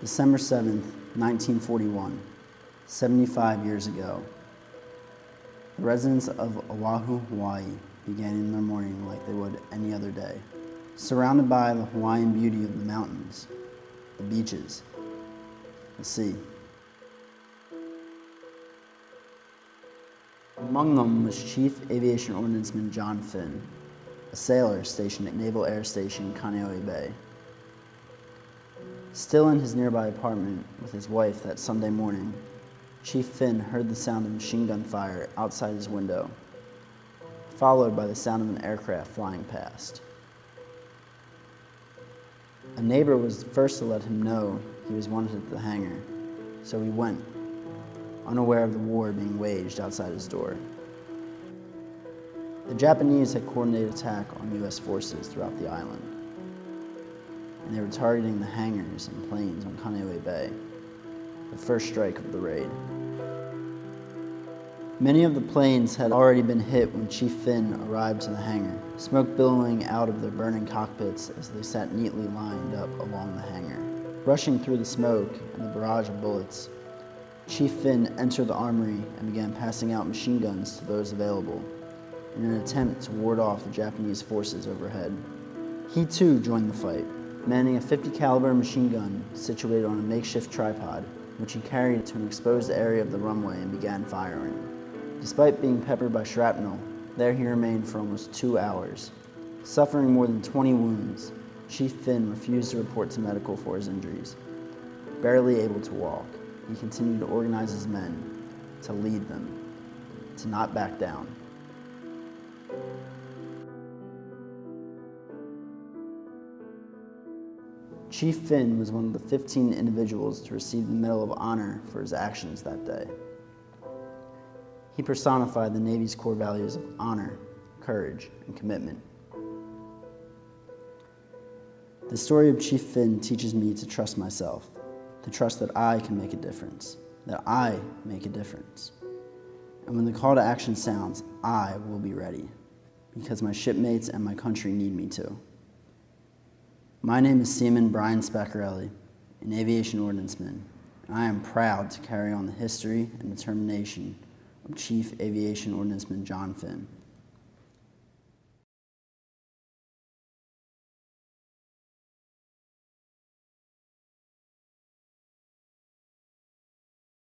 December 7th, 1941, 75 years ago. The residents of Oahu, Hawaii began their morning like they would any other day, surrounded by the Hawaiian beauty of the mountains, the beaches, the sea. Among them was Chief Aviation Ordnanceman John Finn, a sailor stationed at Naval Air Station Kaneohe Bay. Still in his nearby apartment with his wife that Sunday morning, Chief Finn heard the sound of machine gun fire outside his window, followed by the sound of an aircraft flying past. A neighbor was the first to let him know he was wanted at the hangar, so he went, unaware of the war being waged outside his door. The Japanese had coordinated attack on U.S. forces throughout the island, and they were targeting the hangars and planes on Kaneohe Bay, the first strike of the raid. Many of the planes had already been hit when Chief Finn arrived to the hangar, smoke billowing out of their burning cockpits as they sat neatly lined up along the hangar. Rushing through the smoke and the barrage of bullets, Chief Finn entered the armory and began passing out machine guns to those available in an attempt to ward off the Japanese forces overhead. He too joined the fight, manning a 50 caliber machine gun situated on a makeshift tripod, which he carried to an exposed area of the runway and began firing. Despite being peppered by shrapnel, there he remained for almost two hours. Suffering more than 20 wounds, Chief Finn refused to report to medical for his injuries. Barely able to walk, he continued to organize his men, to lead them, to not back down. Chief Finn was one of the 15 individuals to receive the Medal of Honor for his actions that day. He personified the Navy's core values of honor, courage, and commitment. The story of Chief Finn teaches me to trust myself, to trust that I can make a difference, that I make a difference. And when the call to action sounds, I will be ready, because my shipmates and my country need me to. My name is Seaman Brian Spaccarelli, an aviation ordnanceman, I am proud to carry on the history and determination of Chief Aviation Ordnanceman John Finn.